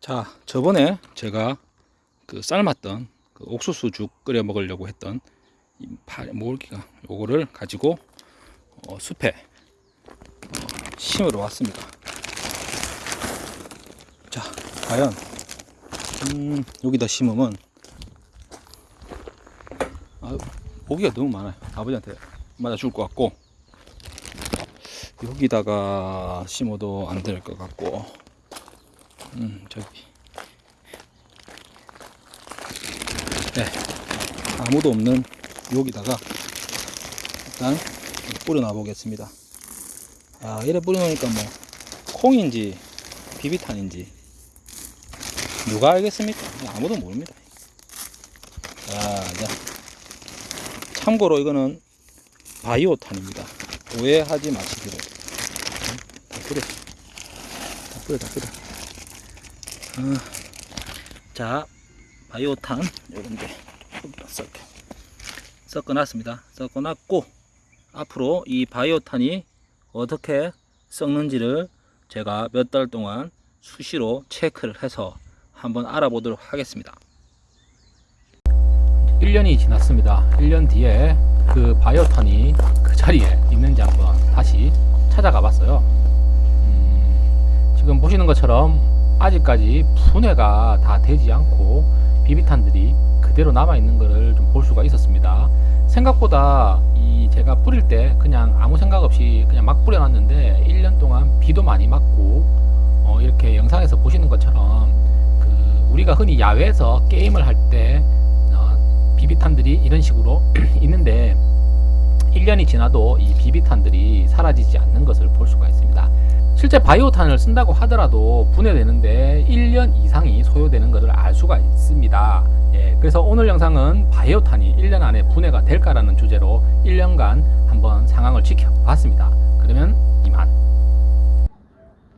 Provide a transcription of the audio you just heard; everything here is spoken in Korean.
자, 저번에 제가 그 삶았던 그 옥수수 죽 끓여 먹으려고 했던 모기가 요거를 가지고 어, 숲에 어, 심으러 왔습니다. 자, 과연 음, 여기다 심으면 아, 모기가 너무 많아요. 아버지한테 맞아 죽을 것 같고 여기다가 심어도 안 될 것 같고 음, 저기. 네. 아무도 없는 여기다가 일단 뿌려놔 보겠습니다. 아, 이래 뿌려놓으니까 뭐, 콩인지, 비비탄인지, 누가 알겠습니까? 아무도 모릅니다. 자, 자. 참고로 이거는 바이오탄입니다. 오해하지 마시기를. 다 뿌려. 다 뿌려, 다 뿌려. 어, 자, 바이오탄 요런데 섞어 섞어 놨습니다. 섞어 놨고 앞으로 이 바이오탄이 어떻게 썩는지를 제가 몇 달 동안 수시로 체크를 해서 한번 알아보도록 하겠습니다. 1년이 지났습니다. 1년 뒤에 그 바이오탄이 그 자리에 있는지 한번 다시 찾아가 봤어요. 음, 지금 보시는 것처럼 아직까지 분해가 다 되지 않고 비비탄들이 그대로 남아 있는 것을 좀 볼 수가 있었습니다. 생각보다 이 제가 뿌릴 때 그냥 아무 생각 없이 그냥 막 뿌려놨는데 1년 동안 비도 많이 맞고 어 이렇게 영상에서 보시는 것처럼 그 우리가 흔히 야외에서 게임을 할때 어 비비탄들이 이런 식으로 있는데 1년이 지나도 이 비비탄들이 사라지지 않는 것을 볼 수가 있습니다. 실제 바이오탄을 쓴다고 하더라도 분해되는데 1년 이상이 소요되는 것을 알 수가 있습니다. 예, 그래서 오늘 영상은 바이오탄이 1년 안에 분해가 될까라는 주제로 1년간 한번 상황을 지켜봤습니다. 그러면 이만.